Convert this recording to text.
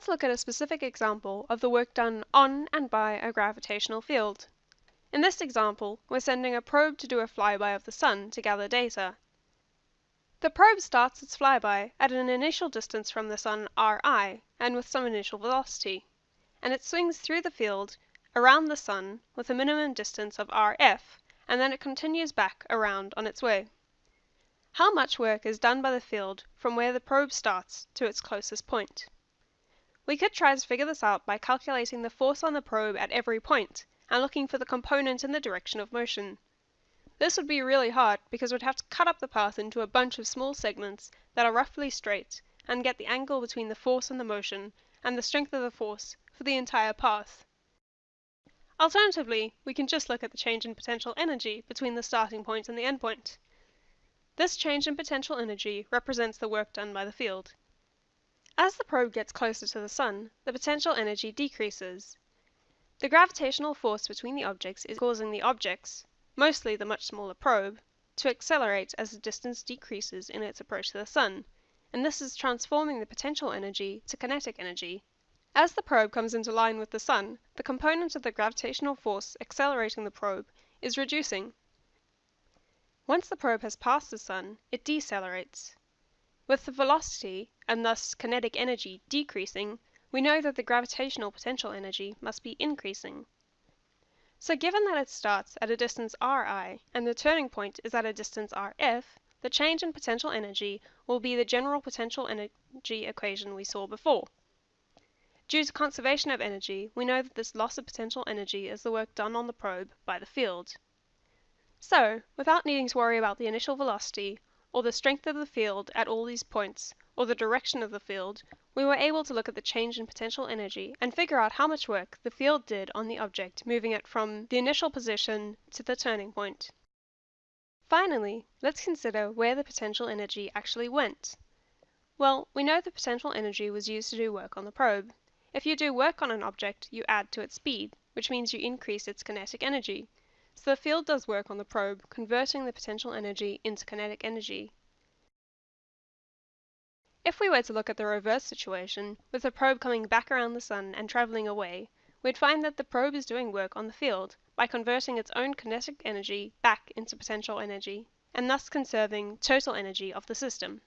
let's look at a specific example of the work done on and by a gravitational field. In this example, we're sending a probe to do a flyby of the Sun to gather data. The probe starts its flyby at an initial distance from the Sun Ri, and with some initial velocity, and it swings through the field around the Sun with a minimum distance of Rf, and then it continues back around on its way. How much work is done by the field from where the probe starts to its closest point? We could try to figure this out by calculating the force on the probe at every point, and looking for the component in the direction of motion. This would be really hard because we'd have to cut up the path into a bunch of small segments that are roughly straight, and get the angle between the force and the motion, and the strength of the force, for the entire path. Alternatively, we can just look at the change in potential energy between the starting point and the endpoint. This change in potential energy represents the work done by the field. As the probe gets closer to the Sun, the potential energy decreases. The gravitational force between the objects is causing the objects, mostly the much smaller probe, to accelerate as the distance decreases in its approach to the Sun, and this is transforming the potential energy to kinetic energy. As the probe comes into line with the Sun, the component of the gravitational force accelerating the probe is reducing. Once the probe has passed the Sun, it decelerates. With the velocity, and thus kinetic energy, decreasing, we know that the gravitational potential energy must be increasing. So given that it starts at a distance Ri, and the turning point is at a distance Rf, the change in potential energy will be the general potential energy equation we saw before. Due to conservation of energy, we know that this loss of potential energy is the work done on the probe by the field. So, without needing to worry about the initial velocity, or the strength of the field at all these points, or the direction of the field, we were able to look at the change in potential energy and figure out how much work the field did on the object moving it from the initial position to the turning point. Finally, let's consider where the potential energy actually went. Well, we know the potential energy was used to do work on the probe. If you do work on an object, you add to its speed, which means you increase its kinetic energy. So the field does work on the probe, converting the potential energy into kinetic energy. If we were to look at the reverse situation, with the probe coming back around the Sun and traveling away, we'd find that the probe is doing work on the field by converting its own kinetic energy back into potential energy, and thus conserving total energy of the system.